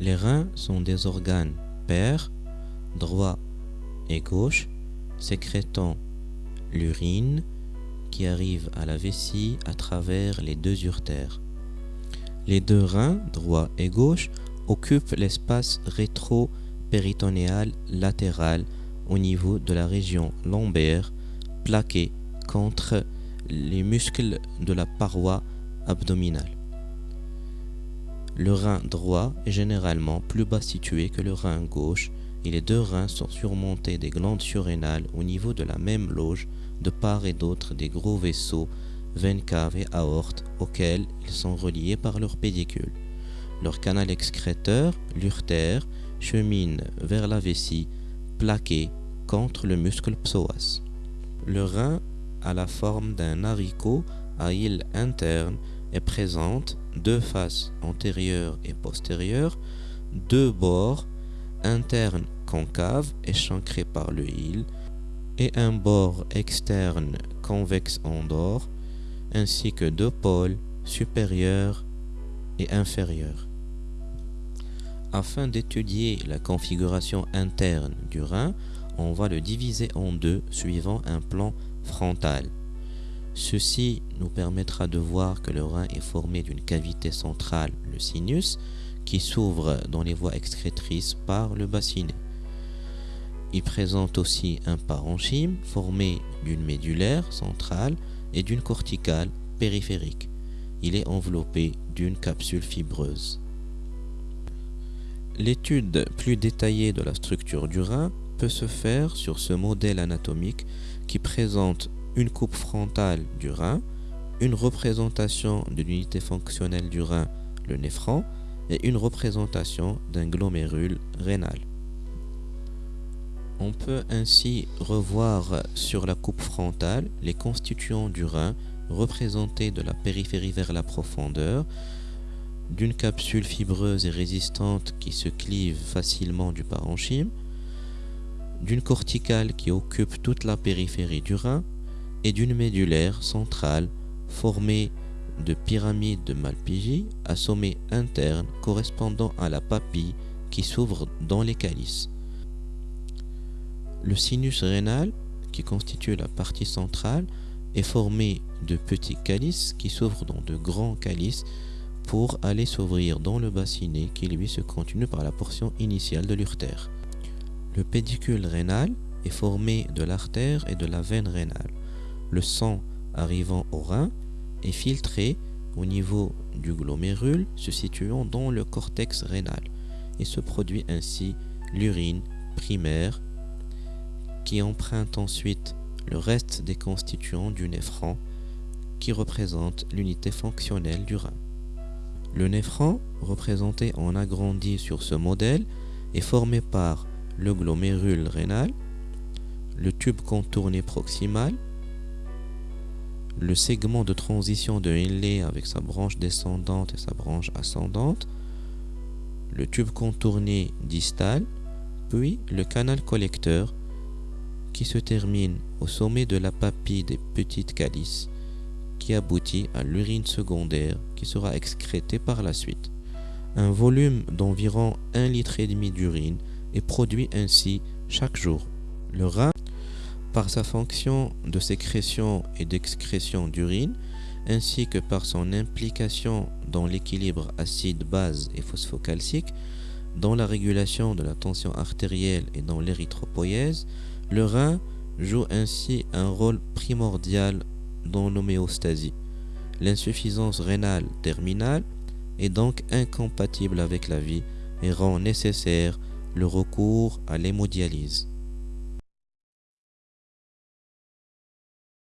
Les reins sont des organes pairs, droit et gauche, sécrétant l'urine qui arrive à la vessie à travers les deux urtères. Les deux reins, droit et gauche, occupent l'espace rétro-péritonéal latéral au niveau de la région lombaire, plaqué contre les muscles de la paroi abdominale. Le rein droit est généralement plus bas situé que le rein gauche et les deux reins sont surmontés des glandes surrénales au niveau de la même loge de part et d'autre des gros vaisseaux, veines caves et aortes auxquels ils sont reliés par leur pédicule. Leur canal excréteur, l'urtère, chemine vers la vessie, plaqué contre le muscle psoas. Le rein a la forme d'un haricot à île interne et présente deux faces antérieures et postérieures, deux bords internes concaves échancrés par le hile et un bord externe convexe en dehors, ainsi que deux pôles supérieurs et inférieurs. Afin d'étudier la configuration interne du rein, on va le diviser en deux suivant un plan frontal. Ceci nous permettra de voir que le rein est formé d'une cavité centrale, le sinus, qui s'ouvre dans les voies excrétrices par le bassinet. Il présente aussi un parenchyme formé d'une médulaire centrale et d'une corticale périphérique. Il est enveloppé d'une capsule fibreuse. L'étude plus détaillée de la structure du rein peut se faire sur ce modèle anatomique qui présente une coupe frontale du rein, une représentation de l'unité fonctionnelle du rein, le néphron, et une représentation d'un glomérule rénal. On peut ainsi revoir sur la coupe frontale les constituants du rein représentés de la périphérie vers la profondeur, d'une capsule fibreuse et résistante qui se clive facilement du parenchyme, d'une corticale qui occupe toute la périphérie du rein et d'une médulaire centrale formée de pyramides de Malpighi à sommet interne correspondant à la papille qui s'ouvre dans les calices. Le sinus rénal, qui constitue la partie centrale, est formé de petits calices qui s'ouvrent dans de grands calices pour aller s'ouvrir dans le bassinet qui lui se continue par la portion initiale de l'urtère. Le pédicule rénal est formé de l'artère et de la veine rénale. Le sang arrivant au rein est filtré au niveau du glomérule se situant dans le cortex rénal et se produit ainsi l'urine primaire qui emprunte ensuite le reste des constituants du néphron qui représente l'unité fonctionnelle du rein. Le néphron, représenté en agrandi sur ce modèle, est formé par le glomérule rénal, le tube contourné proximal, le segment de transition de Henle avec sa branche descendante et sa branche ascendante, le tube contourné distal, puis le canal collecteur qui se termine au sommet de la papille des petites calices qui aboutit à l'urine secondaire qui sera excrétée par la suite. Un volume d'environ 1 litre et demi d'urine est produit ainsi chaque jour. Le rein, par sa fonction de sécrétion et d'excrétion d'urine, ainsi que par son implication dans l'équilibre acide-base et phosphocalcique, dans la régulation de la tension artérielle et dans l'érythropoïèse, le rein joue ainsi un rôle primordial dans l'homéostasie. L'insuffisance rénale terminale est donc incompatible avec la vie et rend nécessaire le recours à l'hémodialyse.